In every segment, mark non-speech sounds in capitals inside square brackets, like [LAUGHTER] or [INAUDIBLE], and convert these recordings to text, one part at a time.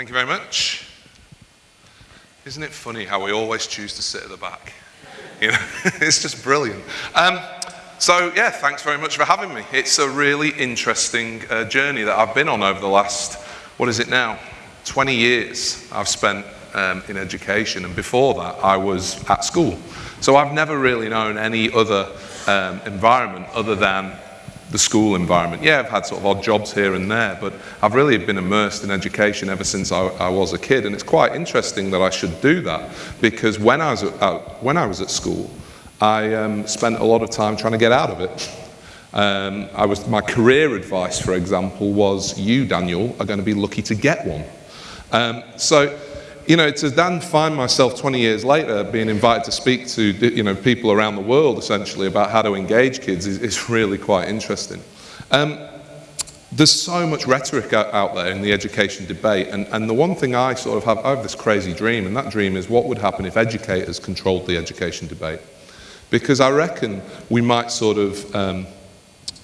Thank you very much. Isn't it funny how we always choose to sit at the back? You know, [LAUGHS] it's just brilliant. Um, so yeah, thanks very much for having me. It's a really interesting uh, journey that I've been on over the last, what is it now? 20 years I've spent um, in education, and before that I was at school. So I've never really known any other um, environment other than the school environment. Yeah, I've had sort of odd jobs here and there, but I've really been immersed in education ever since I, I was a kid. And it's quite interesting that I should do that because when I was at, uh, when I was at school, I um, spent a lot of time trying to get out of it. Um, I was, my career advice, for example, was you, Daniel, are going to be lucky to get one. Um, so you know, to then find myself 20 years later being invited to speak to, you know, people around the world essentially about how to engage kids is, is really quite interesting. Um, there's so much rhetoric out, there in the education debate, and, and the one thing I sort of have, I have this crazy dream, and that dream is what would happen if educators controlled the education debate? Because I reckon we might sort of um,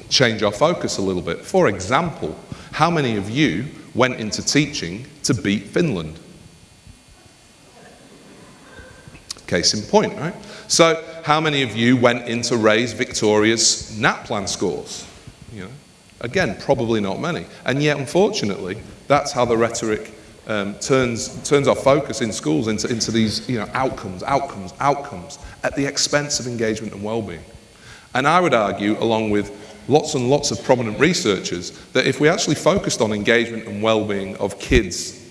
change our focus a little bit. For example, how many of you went into teaching to beat Finland? Case in point, right? So, how many of you went in to raise Victoria's NAPLAN scores? You know, again, probably not many. And yet, unfortunately, that's how the rhetoric um, turns, turns our focus in schools into, into these you know, outcomes, outcomes, outcomes, at the expense of engagement and well-being. And I would argue, along with lots and lots of prominent researchers, that if we actually focused on engagement and well-being of kids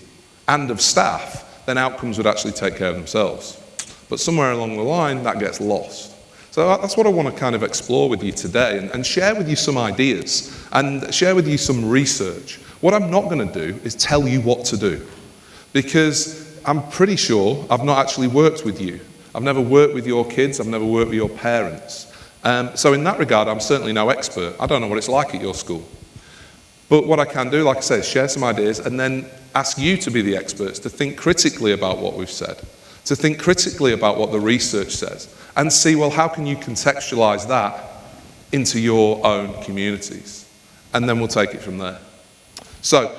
and of staff, then outcomes would actually take care of themselves. But somewhere along the line, that gets lost. So that's what I want to kind of explore with you today and, and share with you some ideas and share with you some research. What I'm not going to do is tell you what to do because I'm pretty sure I've not actually worked with you. I've never worked with your kids, I've never worked with your parents. Um, so, in that regard, I'm certainly no expert. I don't know what it's like at your school. But what I can do, like I say, is share some ideas and then ask you to be the experts, to think critically about what we've said to think critically about what the research says and see, well, how can you contextualize that into your own communities? And then we'll take it from there. So,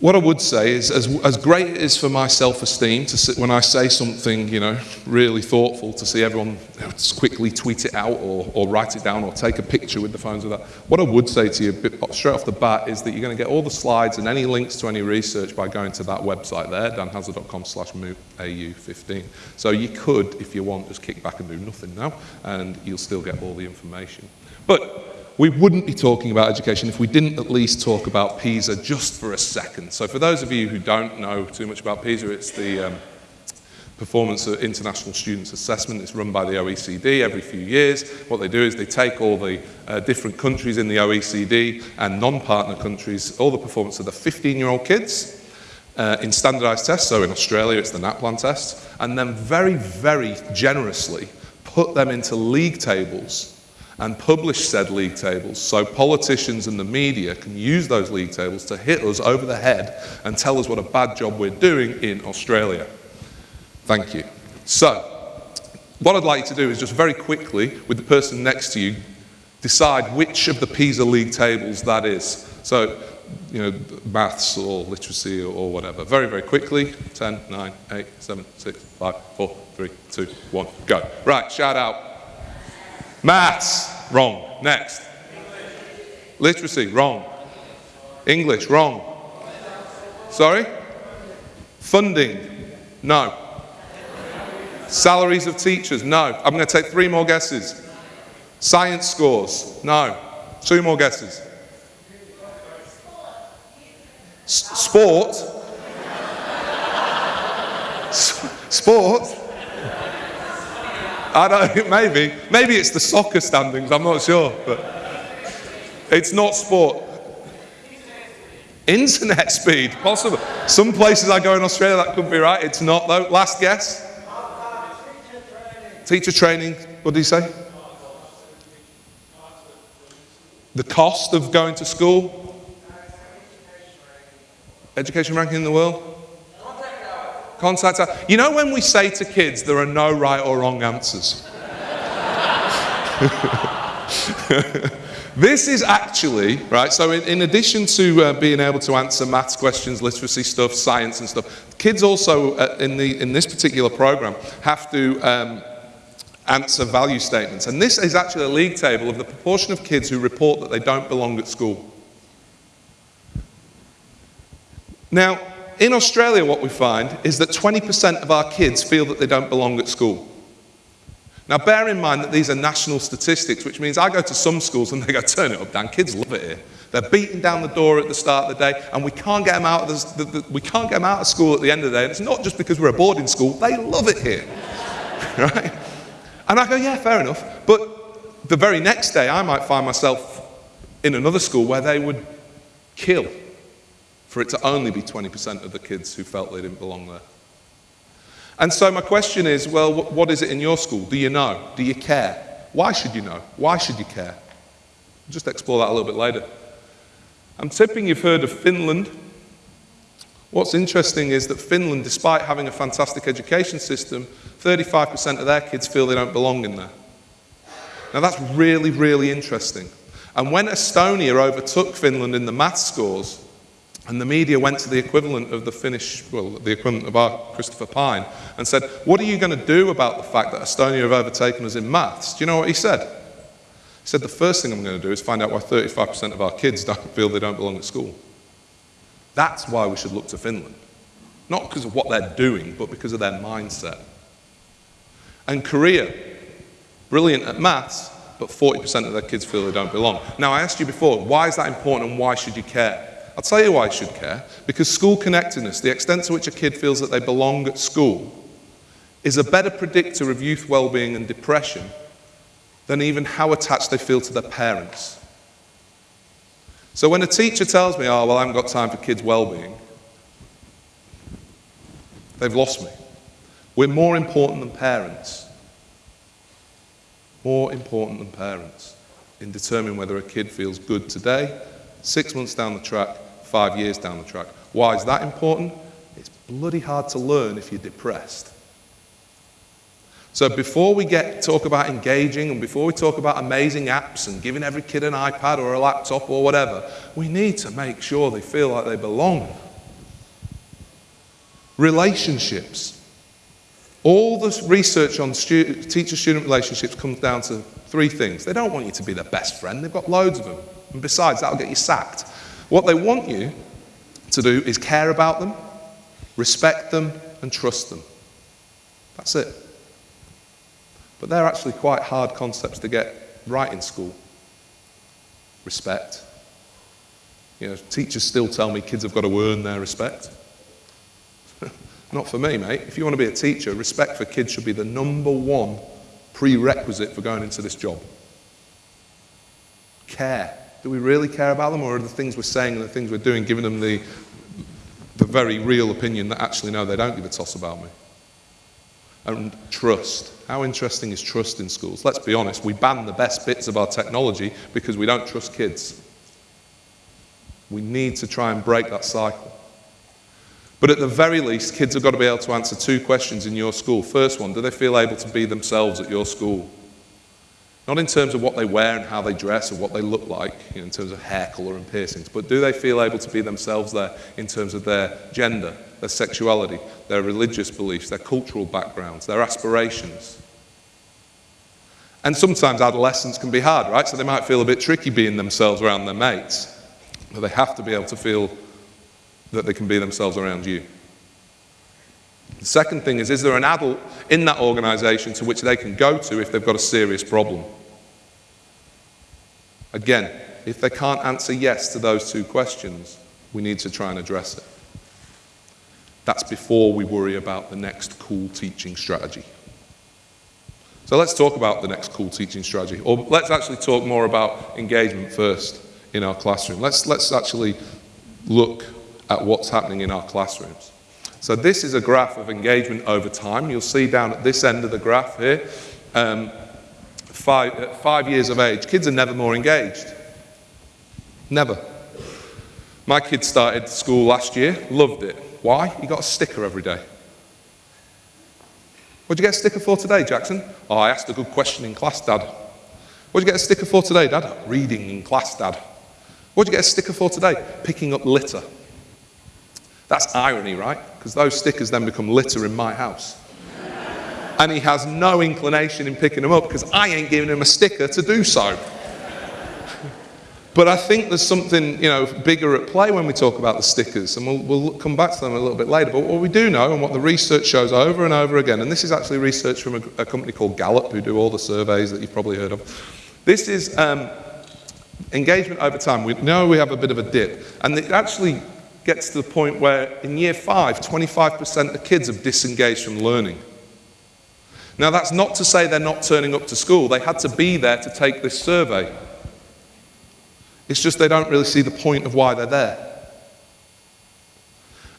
what I would say is, as, as great it is for my self-esteem to sit, when I say something, you know, really thoughtful, to see everyone quickly tweet it out or, or write it down or take a picture with the phones of that. What I would say to you straight off the bat is that you're going to get all the slides and any links to any research by going to that website there, danhazard.com slash au15. So you could, if you want, just kick back and do nothing now, and you'll still get all the information. But we wouldn't be talking about education if we didn't at least talk about PISA just for a second. So for those of you who don't know too much about PISA, it's the um, Performance of International Students Assessment. It's run by the OECD every few years. What they do is they take all the uh, different countries in the OECD and non-partner countries, all the performance of the 15-year-old kids uh, in standardized tests. So in Australia, it's the NAPLAN test. And then very, very generously put them into league tables and publish said league tables so politicians and the media can use those league tables to hit us over the head and tell us what a bad job we're doing in Australia. Thank you. So, what I'd like you to do is just very quickly, with the person next to you, decide which of the PISA league tables that is. So, you know, maths or literacy or, whatever. Very, very quickly. 10, 9, 8, 7, 6, 5, 4, 3, 2, 1, go. Right, shout out. Maths, wrong. Next. Literacy, wrong. English, wrong. Sorry? Funding, no. Salaries of teachers, no. I'm going to take three more guesses. Science scores, no. Two more guesses. S sport? [LAUGHS] S sport? I don't, [LAUGHS] maybe. Maybe it's the soccer standings, I'm not sure. But it's not sport. Internet speed, possible. Some places I go in Australia that could be right. It's not though. Last guess? Teacher training, what did he say? The cost of going to school? Education ranking in the world? Contact us. You know when we say to kids there are no right or wrong answers? [LAUGHS] This is actually, right, so in, in addition to uh, being able to answer maths questions, literacy stuff, science and stuff, kids also uh, in, the, in this particular program have to um, answer value statements. And this is actually a league table of the proportion of kids who report that they don't belong at school. Now, in Australia, what we find is that 20% of our kids feel that they don't belong at school. Now, bear in mind that these are national statistics, which means I go to some schools and they go, turn it up, Dan, kids love it here. They're beating down the door at the start of the day, and we can't get them out of, the, the, the, we can't get them out of school at the end of the day. And it's not just because we're a boarding school, they love it here. [LAUGHS] right? And I go, yeah, fair enough. But the very next day, I might find myself in another school where they would kill for it to only be 20% of the kids who felt they didn't belong there. And so my question is, well, what is it in your school? Do you know? Do you care? Why should you know? Why should you care? I'll just explore that a little bit later. I'm tipping you've heard of Finland. What's interesting is that Finland, despite having a fantastic education system, 35% of their kids feel they don't belong in there. Now that's really, really interesting. And when Estonia overtook Finland in the math scores, and the media went to the equivalent of the Finnish, well, the equivalent of our Christopher Pyne, and said, What are you going to do about the fact that Estonia have overtaken us in maths? Do you know what he said? He said, The first thing I'm going to do is find out why 35% of our kids don't feel they don't belong at school. That's why we should look to Finland. Not because of what they're doing, but because of their mindset. And Korea, brilliant at maths, but 40% of their kids feel they don't belong. Now, I asked you before, why is that important and why should you care? I'll tell you why I should care. Because school connectedness, the extent to which a kid feels that they belong at school, is a better predictor of youth well-being and depression than even how attached they feel to their parents. So when a teacher tells me, oh, well, I haven't got time for kids' well-being, they've lost me. We're more important than parents. More important than parents in determining whether a kid feels good today, six months down the track, five years down the track. Why is that important? It's bloody hard to learn if you're depressed. So before we get talk about engaging and before we talk about amazing apps and giving every kid an iPad or a laptop or whatever, we need to make sure they feel like they belong. Relationships. All the research on teacher-student relationships comes down to three things. They don't want you to be their best friend. They've got loads of them. And besides, that'll get you sacked. What they want you to do is care about them, respect them, and trust them. That's it. But they're actually quite hard concepts to get right in school. Respect. You know, teachers still tell me kids have got to earn their respect. [LAUGHS] Not for me, mate. If you want to be a teacher, respect for kids should be the number one prerequisite for going into this job. Care. Do we really care about them, or are the things we're saying and the things we're doing giving them the, the very real opinion that actually, no, they don't give a toss about me? And trust. How interesting is trust in schools? Let's be honest, we ban the best bits of our technology because we don't trust kids. We need to try and break that cycle. But at the very least, kids have got to be able to answer two questions in your school. First one, do they feel able to be themselves at your school? Not in terms of what they wear and how they dress or what they look like, you know, in terms of hair colour and piercings, but do they feel able to be themselves there in terms of their gender, their sexuality, their religious beliefs, their cultural backgrounds, their aspirations? And sometimes adolescents can be hard, right? So they might feel a bit tricky being themselves around their mates, but they have to be able to feel that they can be themselves around you. The second thing is, is there an adult in that organisation to which they can go to if they've got a serious problem? Again, if they can't answer yes to those two questions, we need to try and address it. That's before we worry about the next cool teaching strategy. So let's talk about the next cool teaching strategy. Or let's actually talk more about engagement first in our classroom. Let's, let's actually look at what's happening in our classrooms. So this is a graph of engagement over time. You'll see down at this end of the graph here, um, five, at five years of age, kids are never more engaged. Never. My kid started school last year, loved it. Why? He got a sticker every day. What'd you get a sticker for today, Jackson? Oh, I asked a good question in class, Dad. What'd you get a sticker for today, Dad? Reading in class, Dad. What'd you get a sticker for today? Picking up litter. That's irony, right? Because those stickers then become litter in my house. And he has no inclination in picking them up because I ain't giving him a sticker to do so. But I think there's something you know bigger at play when we talk about the stickers, and we'll, we'll come back to them a little bit later. But what we do know, and what the research shows over and over again, and this is actually research from a, a company called Gallup, who do all the surveys that you've probably heard of. This is um, engagement over time. We know we have a bit of a dip, and it actually gets to the point where in year five, 25% of kids have disengaged from learning. Now, that's not to say they're not turning up to school. They had to be there to take this survey. It's just they don't really see the point of why they're there.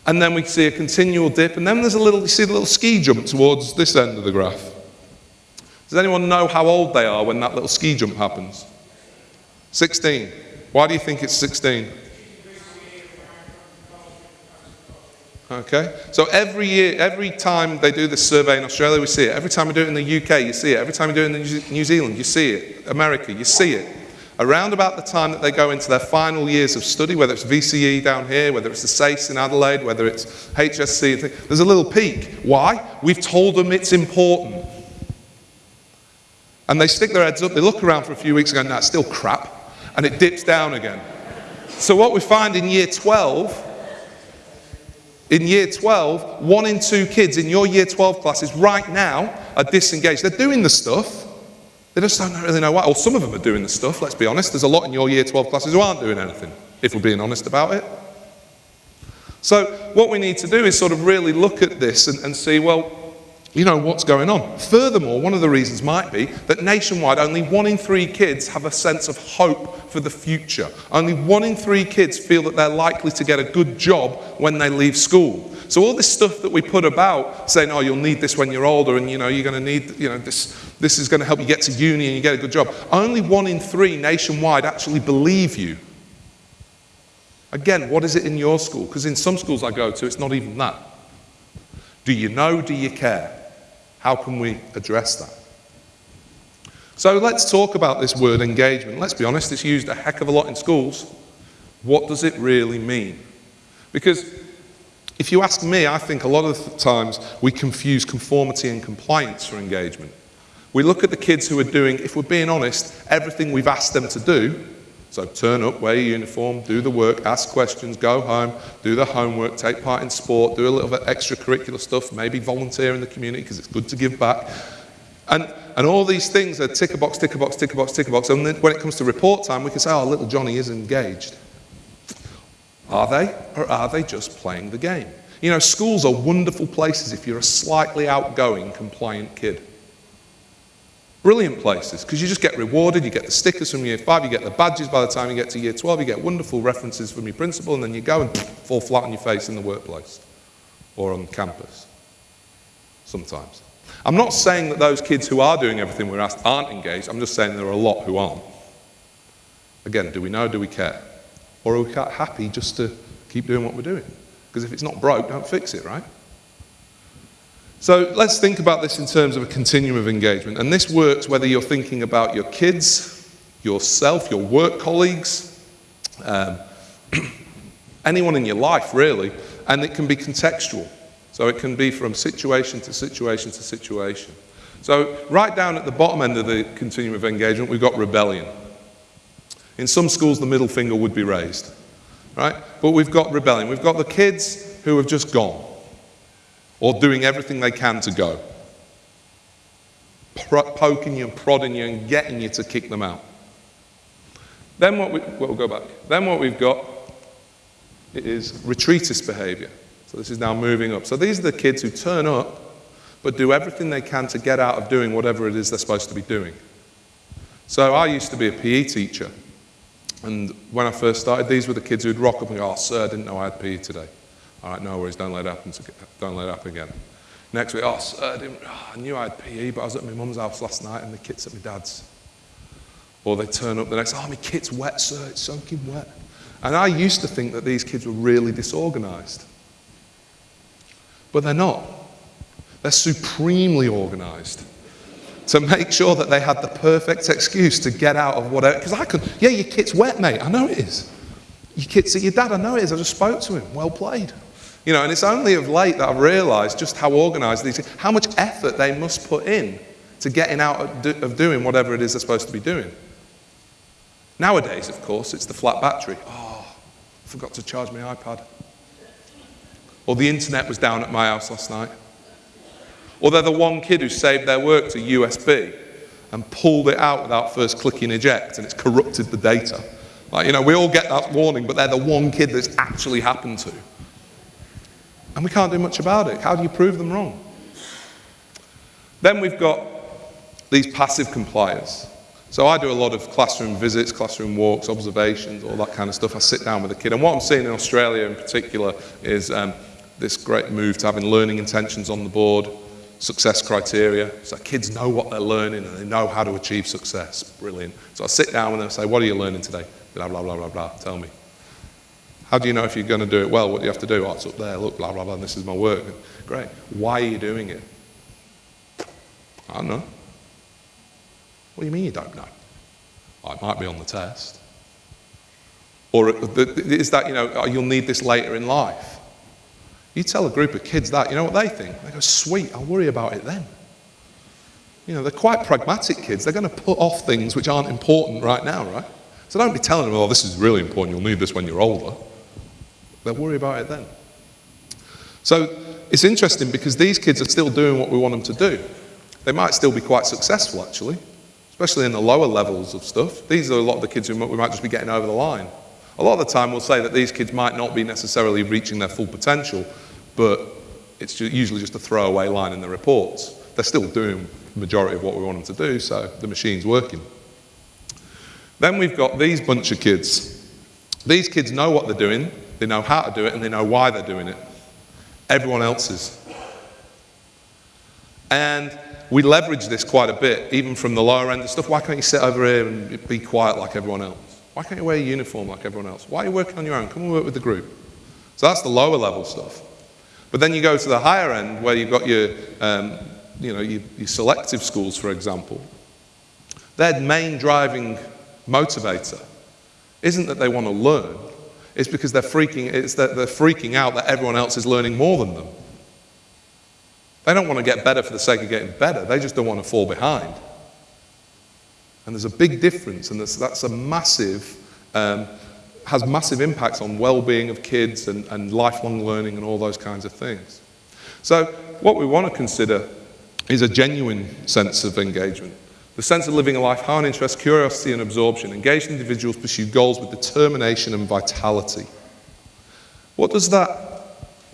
And then we see a continual dip, and then there's a little, you see the little ski jump towards this end of the graph. Does anyone know how old they are when that little ski jump happens? 16. Why do you think it's 16? Okay, so every year, every time they do this survey in Australia, we see it. Every time we do it in the UK, you see it. Every time we do it in New Zealand, you see it. America, you see it around about the time that they go into their final years of study, whether it's VCE down here, whether it's the SACE in Adelaide, whether it's HSC, there's a little peak. Why? We've told them it's important. And they stick their heads up, they look around for a few weeks and go, no, it's still crap. And it dips down again. So what we find in year 12, in year 12, one in two kids in your year 12 classes right now are disengaged. They're doing the stuff, they just don't really know why. Or some of them are doing the stuff, let's be honest. There's a lot in your year 12 classes who aren't doing anything, if we're being honest about it. So, what we need to do is sort of really look at this and, and see, well, you know, what's going on. Furthermore, one of the reasons might be that nationwide, only one in three kids have a sense of hope for the future. Only one in three kids feel that they're likely to get a good job when they leave school. So all this stuff that we put about saying, oh, you'll need this when you're older and, you know, you're going to need, you know, this, this is going to help you get to uni and you get a good job. Only one in three nationwide actually believe you. Again, what is it in your school? Because in some schools I go to, it's not even that. Do you know? Do you care? How can we address that? So let's talk about this word engagement. Let's be honest, it's used a heck of a lot in schools. What does it really mean? Because if you ask me, I think a lot of times we confuse conformity and compliance for engagement. We look at the kids who are doing, if we're being honest, everything we've asked them to do. So turn up, wear your uniform, do the work, ask questions, go home, do the homework, take part in sport, do a little bit extracurricular stuff, maybe volunteer in the community because it's good to give back. And, and all these things are ticker box, ticker box, ticker box, ticker box. And then when it comes to report time, we can say, oh, little Johnny is engaged. Are they? Or are they just playing the game? You know, schools are wonderful places if you're a slightly outgoing, compliant kid. Brilliant places because you just get rewarded. You get the stickers from year five, you get the badges by the time you get to year 12, you get wonderful references from your principal, and then you go and fall flat on your face in the workplace or on campus. Sometimes. I'm not saying that those kids who are doing everything we're asked aren't engaged, I'm just saying there are a lot who aren't. Again, do we know, do we care? Or are we happy just to keep doing what we're doing? Because if it's not broke, don't fix it, right? So let's think about this in terms of a continuum of engagement. And this works whether you're thinking about your kids, yourself, your work colleagues, um, [CLEARS THROAT] anyone in your life, really. And it can be contextual. So it can be from situation to situation to situation. So, right down at the bottom end of the continuum of engagement, we've got rebellion. In some schools, the middle finger would be raised, right? But we've got rebellion. We've got the kids who have just gone or doing everything they can to go, poking you and prodding you and getting you to kick them out. Then what we, we'll go back. Then what we've got is retreatist behavior. So this is now moving up. So these are the kids who turn up but do everything they can to get out of doing whatever it is they're supposed to be doing. So I used to be a PE teacher. And when I first started, these were the kids who'd rock up and go, oh, sir, I didn't know I had PE today. All right, no worries, don't let it happen, don't let it happen again. Next week, oh, sir, I, oh, I knew I had PE, but I was at my mum's house last night and the kit's at my dad's. Or they turn up the next, oh, my kit's wet, sir, it's soaking wet. And I used to think that these kids were really disorganized. But they're not. They're supremely organized. to make sure that they had the perfect excuse to get out of whatever. Because I could, yeah, your kit's wet, mate. I know it is. Your kit's at your dad. I know it is. I just spoke to him. Well played. You know, and it's only of late that I've realised just how organised these, how much effort they must put in to getting out of, doing whatever it is they're supposed to be doing. Nowadays, of course, it's the flat battery. Oh, I forgot to charge my iPad. Or the internet was down at my house last night. Or they're the one kid who saved their work to USB and pulled it out without first clicking eject and it's corrupted the data. Like, you know, we all get that warning, but they're the one kid that's actually happened to. And we can't do much about it. How do you prove them wrong? Then we've got these passive compliers. So I do a lot of classroom visits, classroom walks, observations, all that kind of stuff. I sit down with a kid. And what I'm seeing in Australia in particular is um, this great move to having learning intentions on the board, success criteria. So kids know what they're learning and they know how to achieve success. Brilliant. So I sit down with them and say, what are you learning today? Blah, blah, blah, blah, blah. Tell me. How do you know if you're going to do it well? What do you have to do? Oh, it's up there. Look, blah, blah, blah. And this is my work. Great. Why are you doing it? I don't know. What do you mean you don't know? Oh, it might be on the test. Or uh, is that, you know, oh, you'll need this later in life? You tell a group of kids that, you know what they think? They go, sweet, I'll worry about it then. You know, they're quite pragmatic kids. They're going to put off things which aren't important right now, right? So don't be telling them, oh, this is really important, you'll need this when you're older. They'll worry about it then. So it's interesting because these kids are still doing what we want them to do. They might still be quite successful, actually especially in the lower levels of stuff. These are a lot of the kids who we might just be getting over the line. A lot of the time we'll say that these kids might not be necessarily reaching their full potential, but it's usually just a throwaway line in the reports. They're still doing the majority of what we want them to do, so the machine's working. Then we've got these bunch of kids. These kids know what they're doing, they know how to do it, and they know why they're doing it. Everyone else's. And we leverage this quite a bit, even from the lower end of stuff. Why can't you sit over here and be quiet like everyone else? Why can't you wear a uniform like everyone else? Why are you working on your own? Come and work with the group. So that's the lower level stuff. But then you go to the higher end where you've got your, um, you know, your, your selective schools, for example. Their main driving motivator isn't that they want to learn, it's because they're freaking, it's that they're freaking out that everyone else is learning more than them. They don't want to get better for the sake of getting better, they just don't want to fall behind. And there's a big difference, and that's a massive, um, has massive impacts on well-being of kids and, and lifelong learning and all those kinds of things. So what we want to consider is a genuine sense of engagement. The sense of living a life high on interest, curiosity and absorption. Engaged individuals pursue goals with determination and vitality. What does that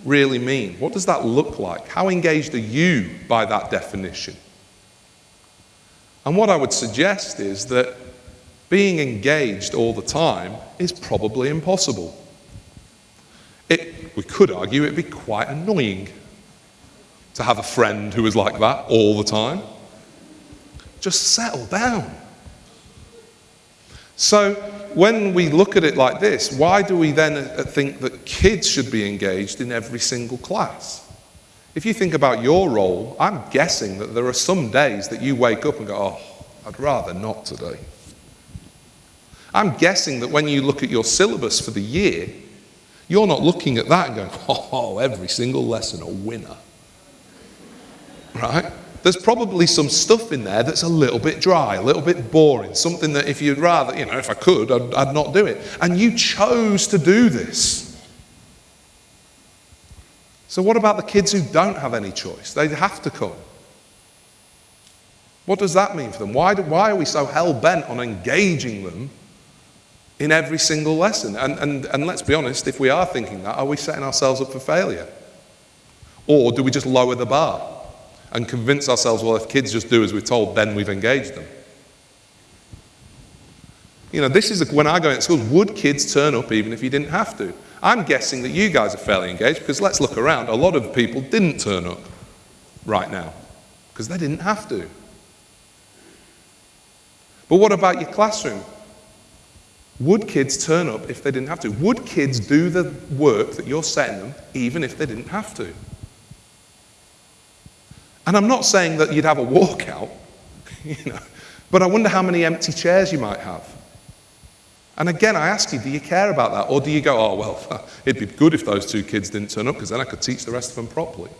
really mean? What does that look like? How engaged are you by that definition? And what I would suggest is that being engaged all the time is probably impossible. It, we could argue it'd be quite annoying to have a friend who was like that all the time. Just settle down. So, when we look at it like this, why do we then uh, think that kids should be engaged in every single class? If you think about your role, I'm guessing that there are some days that you wake up and go, oh, I'd rather not today. I'm guessing that when you look at your syllabus for the year, you're not looking at that and going, [LAUGHS] oh, every single lesson a winner. Right? There's probably some stuff in there that's a little bit dry, a little bit boring, something that if you'd rather, you know, if I could, I'd, I'd not do it. And you chose to do this. So, what about the kids who don't have any choice? They have to come. What does that mean for them? Why, do, why are we so hell bent on engaging them in every single lesson? And, and, and let's be honest, if we are thinking that, are we setting ourselves up for failure? Or do we just lower the bar? And convince ourselves, well, if kids just do as we're told, then we've engaged them. You know, this is when I go into schools, would kids turn up even if you didn't have to? I'm guessing that you guys are fairly engaged because let's look around. A lot of people didn't turn up right now because they didn't have to. But what about your classroom? Would kids turn up if they didn't have to? Would kids do the work that you're setting them even if they didn't have to? And I'm not saying that you'd have a walkout. [LAUGHS] you know. But I wonder how many empty chairs you might have. And again, I ask you, do you care about that? Or do you go, oh, well, [LAUGHS] it'd be good if those two kids didn't turn up because then I could teach the rest of them properly?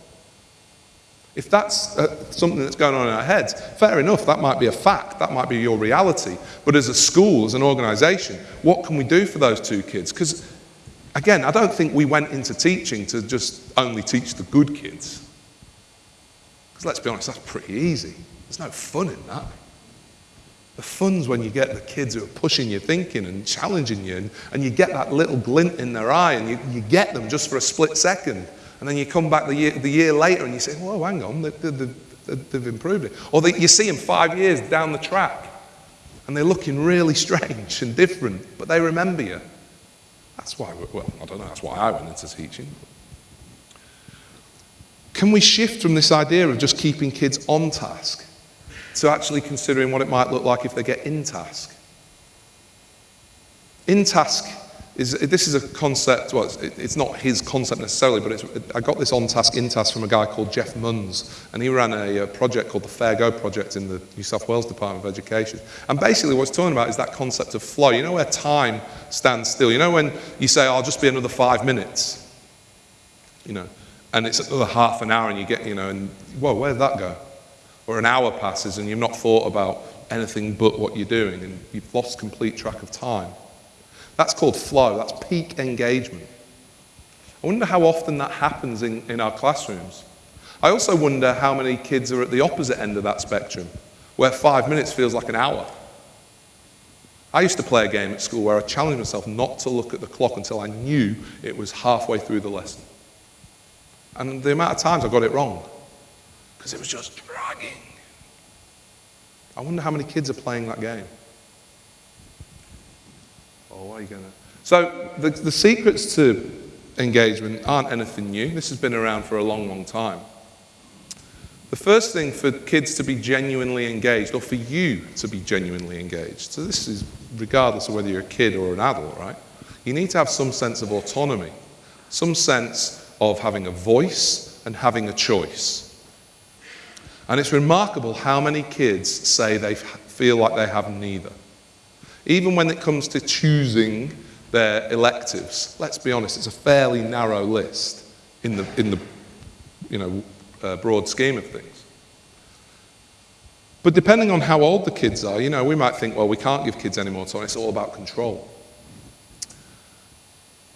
If that's uh, something that's going on in our heads, fair enough, that might be a fact, that might be your reality. But as a school, as an organisation, what can we do for those two kids? Because, again, I don't think we went into teaching to just only teach the good kids. Because let's be honest, that's pretty easy. There's no fun in that. The fun's when you get the kids who are pushing your thinking and challenging you, and, and you get that little glint in their eye, and you, you get them just for a split second. And then you come back the year, the year later and you say, whoa, hang on, they, they, they, they've improved it. Or they, you see them five years down the track and they're looking really strange and different, but they remember you. That's why, well, I don't know, that's why I went into teaching. Can we shift from this idea of just keeping kids on task to actually considering what it might look like if they get in task? In task is, this is a concept, well, it's, not his concept necessarily, but I got this on task, in task from a guy called Geoff Munns, and he ran a, a, project called the Fair Go Project in the New South Wales Department of Education. And basically, what he's talking about is that concept of flow. You know where time stands still? You know when you say, oh, I'll just be another five minutes? You know, and it's another half an hour, and you get, you know, and whoa, where did that go? Or an hour passes, and you've not thought about anything but what you're doing, and you've lost complete track of time. That's called flow, that's peak engagement. I wonder how often that happens in, in our classrooms. I also wonder how many kids are at the opposite end of that spectrum, where five minutes feels like an hour. I used to play a game at school where I challenged myself not to look at the clock until I knew it was halfway through the lesson. And the amount of times I got it wrong, because it was just dragging. I wonder how many kids are playing that game. Oh, or are you going to? So the, the secrets to engagement aren't anything new. This has been around for a long, long time. The first thing for kids to be genuinely engaged, or for you to be genuinely engaged, so this is regardless of whether you're a kid or an adult, right? You need to have some sense of autonomy, some sense of having a voice and having a choice. And it's remarkable how many kids say they feel like they have neither. Even when it comes to choosing their electives, let's be honest, it's a fairly narrow list in the, in the you know, uh, broad scheme of things. But depending on how old the kids are, you know, we might think, well, we can't give kids any more time, it's all about control.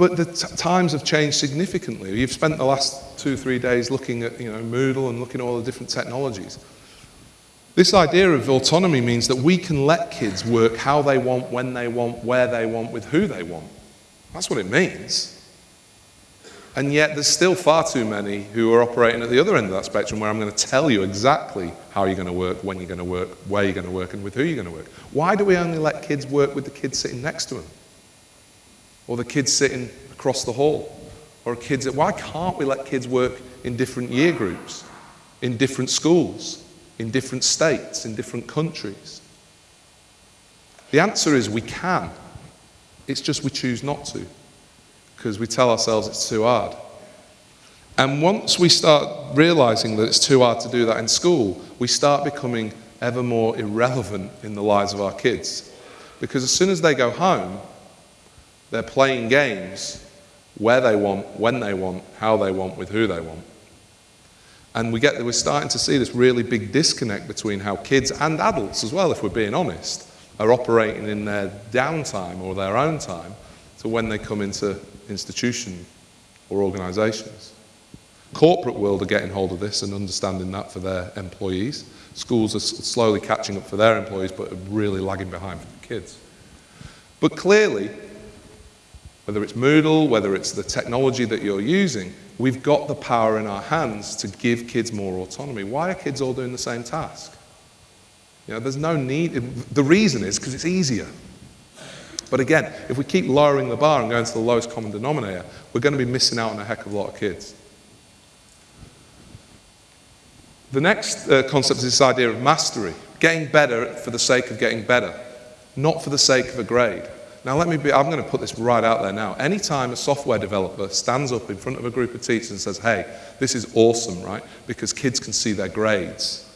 But the times have changed significantly. You've spent the last two, three days looking at, you know, Moodle and looking at all the different technologies. This idea of autonomy means that we can let kids work how they want, when they want, where they want, with who they want. That's what it means. And yet, there's still far too many who are operating at the other end of that spectrum where I'm going to tell you exactly how you're going to work, when you're going to work, where you're going to work, and with who you're going to work. Why do we only let kids work with the kids sitting next to them? Or the kids sitting across the hall? Or kids, why can't we let kids work in different year groups, in different schools? in different states, in different countries? The answer is we can. It's just we choose not to because we tell ourselves it's too hard. And once we start realizing that it's too hard to do that in school, we start becoming ever more irrelevant in the lives of our kids. Because as soon as they go home, they're playing games where they want, when they want, how they want, with who they want. And we get, we're starting to see this really big disconnect between how kids and adults as well, if we're being honest, are operating in their downtime or their own time to when they come into institution or organisations. Corporate world are getting hold of this and understanding that for their employees. Schools are slowly catching up for their employees but are really lagging behind for the kids. But clearly, whether it's Moodle, whether it's the technology that you're using, we've got the power in our hands to give kids more autonomy. Why are kids all doing the same task? You know, there's no need. The reason is because it's easier. But again, if we keep lowering the bar and going to the lowest common denominator, we're going to be missing out on a heck of a lot of kids. The next uh, concept is this idea of mastery, getting better for the sake of getting better, not for the sake of a grade. Now, let me be, I'm going to put this right out there now. Anytime a software developer stands up in front of a group of teachers and says, hey, this is awesome, right? Because kids can see their grades,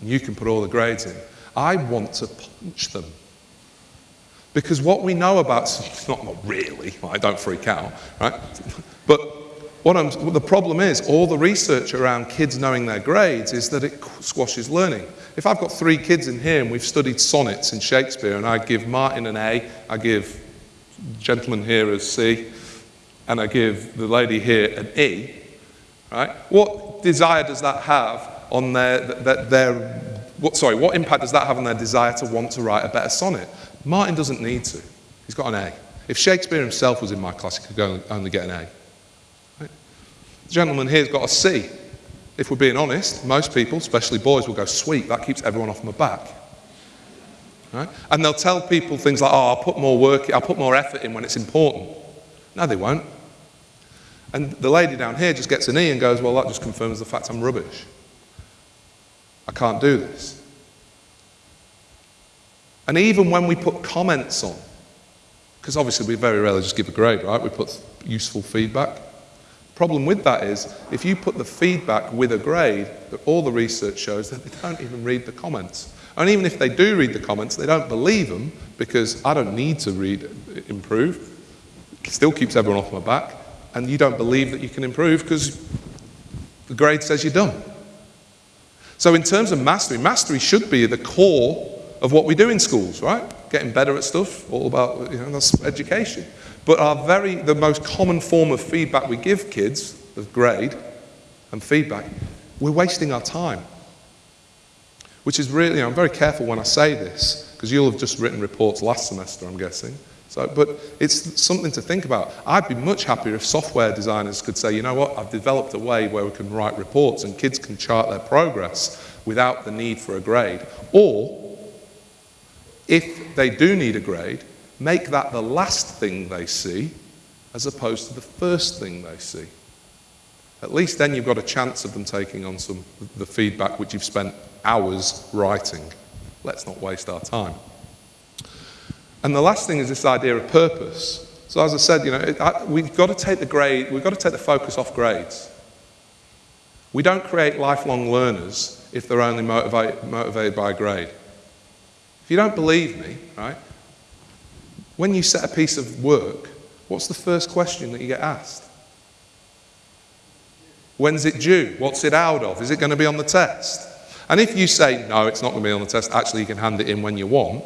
and you can put all the grades in. I want to punch them. Because what we know about, [LAUGHS] not, not really, I don't freak out, right? But what I'm, the problem is, all the research around kids knowing their grades is that it squashes learning. If I've got three kids in here and we've studied sonnets in Shakespeare and I give Martin an A, I give gentleman here a C, and I give the lady here an E, right? What desire does that have on their, their, their what, sorry, what impact does that have on their desire to want to write a better sonnet? Martin doesn't need to. He's got an A. If Shakespeare himself was in my class, he could only get an A. The gentleman here's got a C. If we're being honest, most people, especially boys, will go, sweet, that keeps everyone off my back. Right? And they'll tell people things like, oh, I'll put more work, I'll put more effort in when it's important. No, they won't. And the lady down here just gets an E and goes, well, that just confirms the fact I'm rubbish. I can't do this. And even when we put comments on, because obviously we very rarely just give a grade, right? We put useful feedback. Problem with that is, if you put the feedback with a grade, all the research shows that they don't even read the comments. And even if they do read the comments, they don't believe them because I don't need to read improve. It still keeps everyone off my back. And you don't believe that you can improve because the grade says you're done. So in terms of mastery, mastery should be the core of what we do in schools, right? Getting better at stuff, all about, you know, that's education. But our very, the most common form of feedback we give kids, of grade and feedback, we're wasting our time. Which is really, you know, I'm very careful when I say this, because you'll have just written reports last semester, I'm guessing. So, but it's something to think about. I'd be much happier if software designers could say, you know what, I've developed a way where we can write reports and kids can chart their progress without the need for a grade. Or, if they do need a grade, make that the last thing they see as opposed to the first thing they see. At least then you've got a chance of them taking on some the feedback which you've spent hours writing. Let's not waste our time. And the last thing is this idea of purpose. So as I said, you know, it, I, we've got to take the grade, we've got to take the focus off grades. We don't create lifelong learners if they're only motivate, motivated by a grade. If you don't believe me, right, when you set a piece of work, what's the first question that you get asked? When's it due? What's it out of? Is it going to be on the test? And if you say, no, it's not going to be on the test, actually you can hand it in when you want,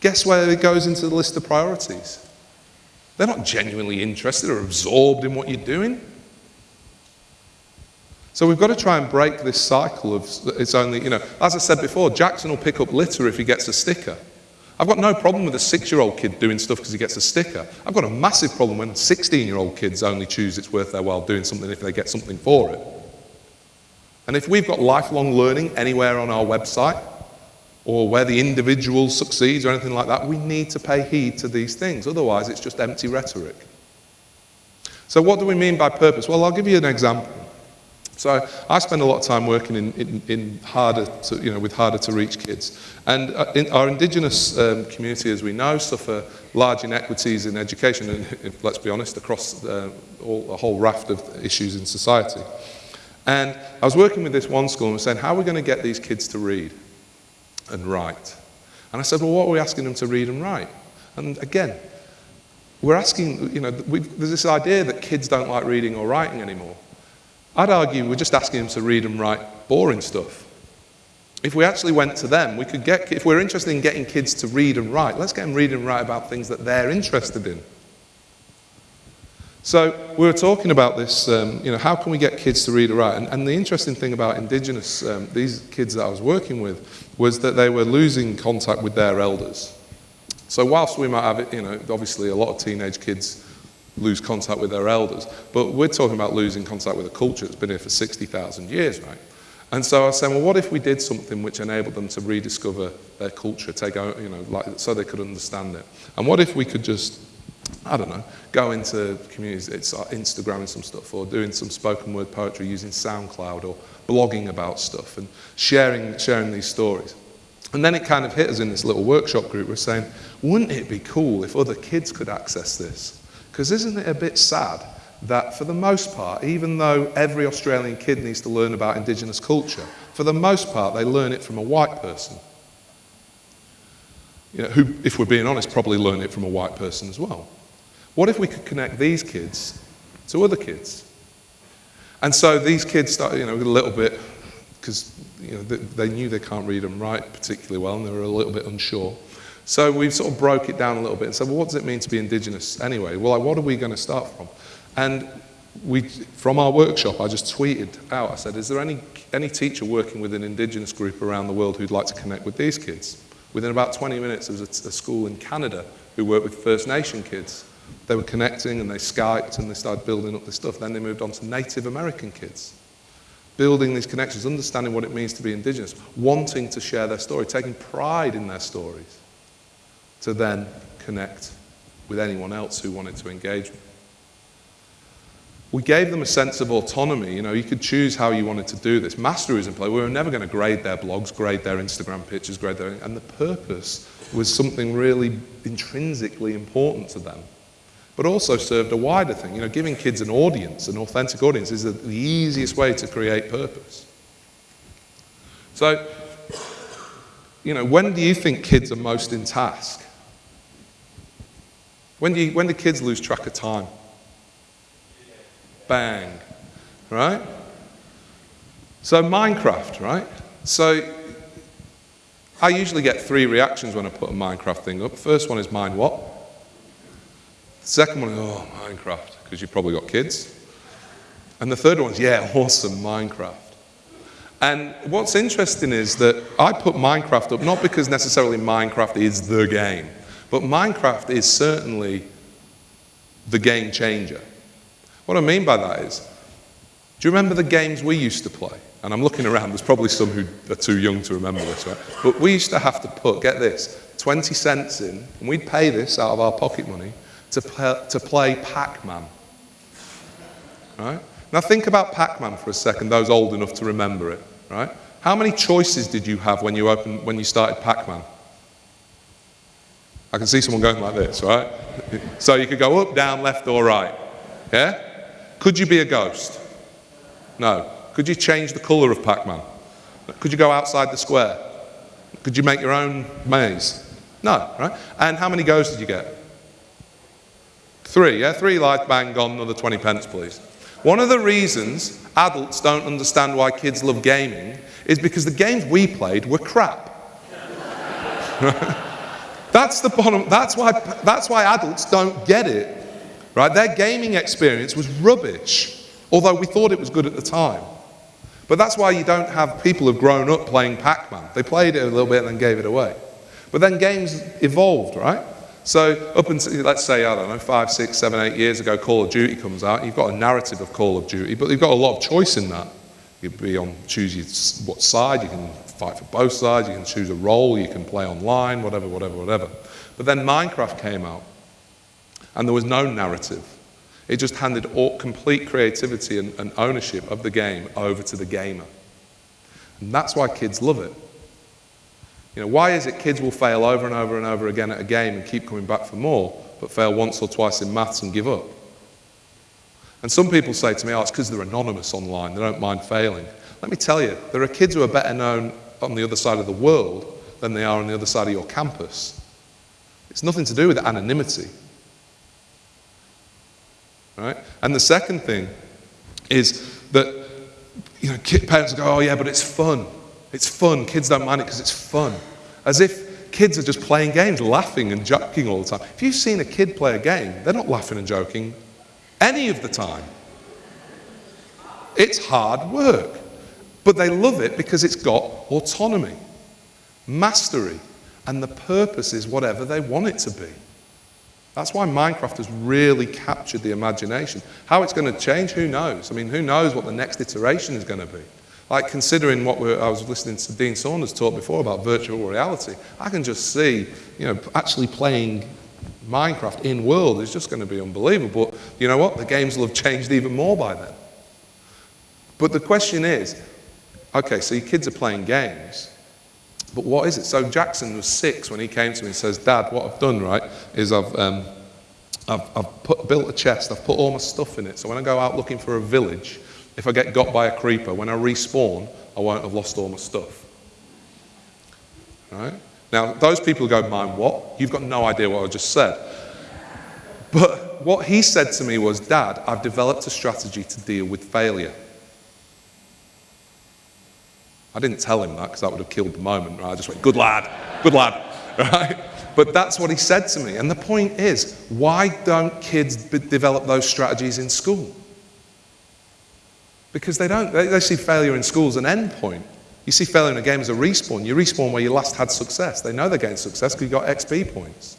guess where it goes into the list of priorities? They're not genuinely interested or absorbed in what you're doing. So we've got to try and break this cycle of it's only, you know, as I said before, Jackson will pick up litter if he gets a sticker. I've got no problem with a six year old kid doing stuff because he gets a sticker. I've got a massive problem when 16 year old kids only choose it's worth their while doing something if they get something for it. And if we've got lifelong learning anywhere on our website, or where the individual succeeds or anything like that, we need to pay heed to these things. Otherwise, it's just empty rhetoric. So, what do we mean by purpose? Well, I'll give you an example. So, I spend a lot of time working in, in, in harder to, you know, with harder to reach kids. And uh, in our Indigenous um, community, as we know, suffer large inequities in education, and [LAUGHS] let's be honest, across uh, all, a whole raft of issues in society. And I was working with this one school and was saying, how are we going to get these kids to read? and write. And I said, well, what are we asking them to read and write? And again, we're asking, you know, there's this idea that kids don't like reading or writing anymore. I'd argue we're just asking them to read and write boring stuff. If we actually went to them, we could get, if we're interested in getting kids to read and write, let's get them read and write about things that they're interested in. So we were talking about this, um, you know, how can we get kids to read and write? And, and the interesting thing about Indigenous, um, these kids that I was working with, was that they were losing contact with their elders. So whilst we might have you know, obviously a lot of teenage kids lose contact with their elders, but we're talking about losing contact with a culture that's been here for 60,000 years, right? And so I was saying, well, what if we did something which enabled them to rediscover their culture, take out, you know, like, so they could understand it? And what if we could just I don't know, go into communities, it's uh, Instagramming some stuff or doing some spoken word poetry using SoundCloud or blogging about stuff and sharing, sharing these stories. And then it kind of hit us in this little workshop group. We're saying, wouldn't it be cool if other kids could access this? Because isn't it a bit sad that for the most part, even though every Australian kid needs to learn about Indigenous culture, for the most part they learn it from a white person. you know, who, if we're being honest, probably learn it from a white person as well. What if we could connect these kids to other kids? And so these kids started, you know, a little bit, because you know, they, they knew they can't read and write particularly well, and they were a little bit unsure. So we've sort of broke it down a little bit and said, well, what does it mean to be Indigenous anyway? Well, like, what are we going to start from? And we, from our workshop, I just tweeted out, I said, is there any, any teacher working with an Indigenous group around the world who'd like to connect with these kids? Within about 20 minutes, there was a, a school in Canada who worked with First Nation kids. They were connecting and they Skyped and they started building up this stuff. Then they moved on to Native American kids. Building these connections, understanding what it means to be Indigenous, wanting to share their story, taking pride in their stories, to then connect with anyone else who wanted to engage with we gave them a sense of autonomy. You know, you could choose how you wanted to do this. Mastery was in play. We were never going to grade their blogs, grade their Instagram pictures, grade their... And the purpose was something really intrinsically important to them, but also served a wider thing. You know, giving kids an audience, an authentic audience, is the easiest way to create purpose. So, you know, when do you think kids are most in task? When you, when do kids lose track of time? bang, right? So Minecraft, right? So I usually get three reactions when I put a Minecraft thing up. First one is mind what? The second one is, oh, Minecraft, because you've probably got kids. And the third one is, yeah, awesome, Minecraft. And what's interesting is that I put Minecraft up not because necessarily Minecraft is the game, but Minecraft is certainly the game changer. What I mean by that is, do you remember the games we used to play? And I'm looking around, there's probably some who are too young to remember this, right? But we used to have to put, get this, 20 cents in, and we'd pay this out of our pocket money to play, to play Pac-Man. Right? Now think about Pac-Man for a second, those old enough to remember it, right? How many choices did you have when you, opened, when you started Pac-Man? I can see someone going like this, right? So you could go up, down, left, or right. Yeah? Could you be a ghost? No. Could you change the colour of Pac-Man? Could you go outside the square? Could you make your own maze? No, right? And how many goes did you get? Three, yeah? Three life, bang, gone, another 20 pence, please. One of the reasons adults don't understand why kids love gaming is because the games we played were crap. [LAUGHS] that's the bottom, that's why, that's why adults don't get it. Right? Their gaming experience was rubbish, although we thought it was good at the time. But that's why you don't have people who've grown up playing Pac-Man. They played it a little bit and then gave it away. But then games evolved, right? So up until, let's say, I don't know, five, six, seven, eight years ago, Call of Duty comes out. You've got a narrative of Call of Duty, but you've got a lot of choice in that. You can be on, choose what side, you can fight for both sides, you can choose a role, you can play online, whatever, whatever, whatever. But then Minecraft came out, and there was no narrative. It just handed all, complete creativity and, and ownership of the game over to the gamer. And that's why kids love it. You know, why is it kids will fail over and over and over again at a game and keep coming back for more, but fail once or twice in maths and give up? And some people say to me, oh, it's because they're anonymous online, they don't mind failing. Let me tell you, there are kids who are better known on the other side of the world than they are on the other side of your campus. It's nothing to do with anonymity. Right? And the second thing is that you know, parents go, oh yeah, but it's fun. It's fun. Kids don't mind it because it's fun. As if kids are just playing games, laughing and joking all the time. If you've seen a kid play a game, they're not laughing and joking any of the time. It's hard work. But they love it because it's got autonomy, mastery, and the purpose is whatever they want it to be. That's why Minecraft has really captured the imagination. How it's going to change, who knows? I mean, who knows what the next iteration is going to be? Like considering what I was listening to Dean Saunders talk before about virtual reality, I can just see, you know, actually playing Minecraft in world is just going to be unbelievable. But you know what? The games will have changed even more by then. But the question is, okay, so your kids are playing games. But what is it? So Jackson was six when he came to me and says, Dad, what I've done, right, is I've, um, I've, I've put, built a chest, I've put all my stuff in it. So when I go out looking for a village, if I get got by a creeper, when I respawn, I won't have lost all my stuff. Right? Now, those people go, mind what? You've got no idea what I just said. But what he said to me was, Dad, I've developed a strategy to deal with failure. I didn't tell him that because that would have killed the moment. Right? I just went, good lad, good lad. [LAUGHS] Right? But that's what he said to me. And the point is, why don't kids develop those strategies in school? Because they don't. They, they see failure in school as an end point. You see failure in a game as a respawn. You respawn where you last had success. They know they're getting success because you got XP points.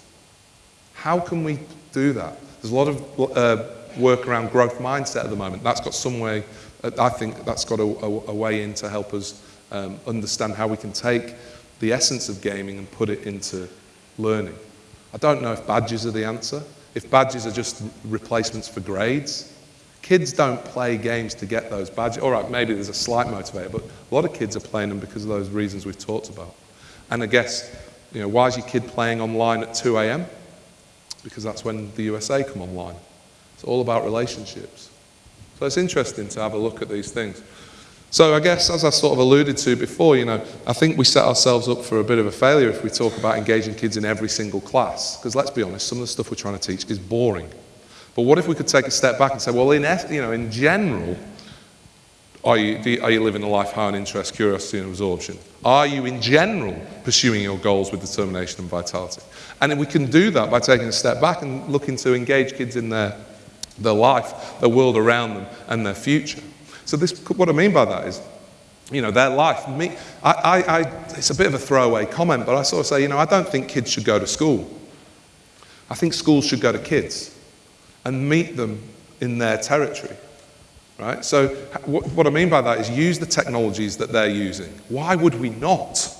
How can we do that? There's a lot of uh, work around growth mindset at the moment. That's got some way, I think that's got a, a, a way in to help us um, understand how we can take the essence of gaming and put it into learning. I don't know if badges are the answer. If badges are just replacements for grades, Kids don't play games to get those badges. All right, maybe there's a slight motivator, but a lot of kids are playing them because of those reasons we've talked about. And I guess, you know, why is your kid playing online at 2 a.m.? Because that's when the USA come online. It's all about relationships. So it's interesting to have a look at these things. So I guess, as I sort of alluded to before, you know, I think we set ourselves up for a bit of a failure if we talk about engaging kids in every single class. Because let's be honest, some of the stuff we're trying to teach is boring. But what if we could take a step back and say, well, in, you know, in general, are you, are you living a life high on interest, curiosity, and absorption? Are you, in general, pursuing your goals with determination and vitality? And we can do that by taking a step back and looking to engage kids in their, their life, the world around them, and their future. So this, what I mean by that is, you know, their life. Me, I, I, I, it's a bit of a throwaway comment, but I sort of say, you know, I don't think kids should go to school. I think schools should go to kids and meet them in their territory. Right? So, what I mean by that is use the technologies that they're using. Why would we not?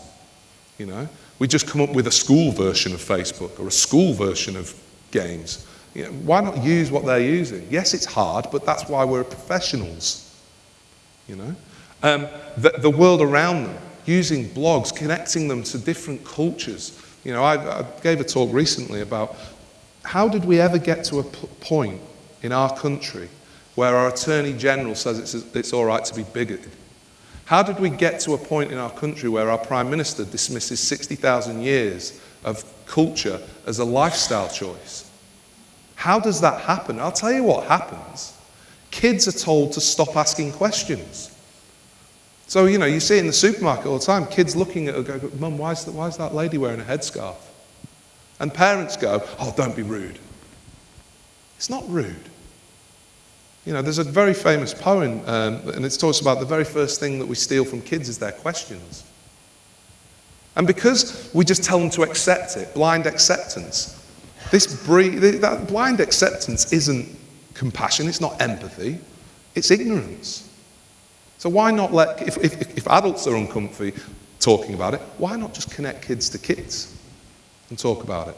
You know, we just come up with a school version of Facebook or a school version of games. You know, why not use what they're using? Yes, it's hard, but that's why we're professionals. You know, um, the, the world around them, using blogs, connecting them to different cultures. You know, I, I gave a talk recently about how did we ever get to a point in our country where our Attorney General says it's, it's all right to be bigoted? How did we get to a point in our country where our Prime Minister dismisses 60,000 years of culture as a lifestyle choice? How does that happen? I'll tell you what happens. Kids are told to stop asking questions. So, you know, you see it in the supermarket all the time, kids looking at her go, Mum, why is, that, why is that lady wearing a headscarf? And parents go, oh, don't be rude. It's not rude. You know, there's a very famous poem, um, and it talks about the very first thing that we steal from kids is their questions. And because we just tell them to accept it, blind acceptance, this that blind acceptance isn't compassion, it's not empathy, it's ignorance. So why not let, if, if, if adults are uncomfy talking about it, why not just connect kids to kids? and talk about it,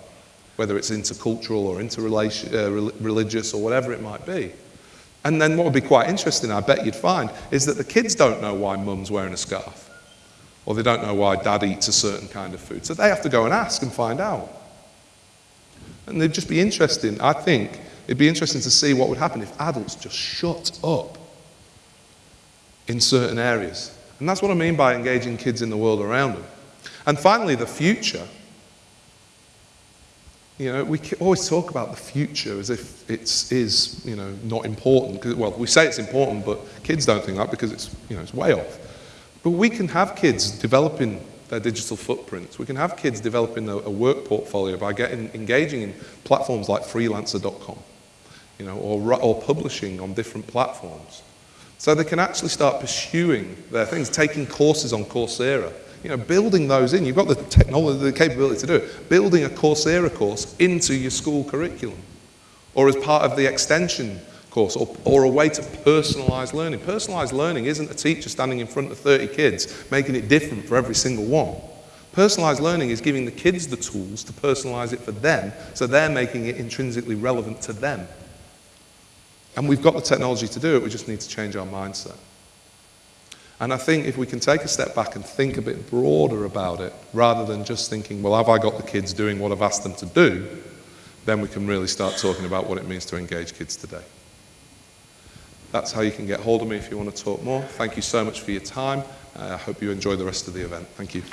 whether it's intercultural or interreligious uh, or whatever it might be. And then what would be quite interesting, I bet you'd find, is that the kids don't know why mum's wearing a scarf, or they don't know why dad eats a certain kind of food. So they have to go and ask and find out. And it'd just be interesting, I think, it'd be interesting to see what would happen if adults just shut up in certain areas. And that's what I mean by engaging kids in the world around them. And finally, the future. You know, we always talk about the future as if it is, you know, not important. Well, we say it's important, but kids don't think that because it's, you know, it's way off. But we can have kids developing their digital footprints. We can have kids developing a, a work portfolio by getting, engaging in platforms like freelancer.com, you know, or, or publishing on different platforms. So they can actually start pursuing their things, taking courses on Coursera, you know, building those in. You've got the technology, the capability to do it. Building a Coursera course into your school curriculum or as part of the extension course or, or a way to personalize learning. Personalized learning isn't a teacher standing in front of 30 kids making it different for every single one. Personalized learning is giving the kids the tools to personalize it for them so they're making it intrinsically relevant to them. And we've got the technology to do it, we just need to change our mindset. And I think if we can take a step back and think a bit broader about it, rather than just thinking, well, have I got the kids doing what I've asked them to do, then we can really start talking about what it means to engage kids today. That's how you can get hold of me if you want to talk more. Thank you so much for your time. I hope you enjoy the rest of the event. Thank you.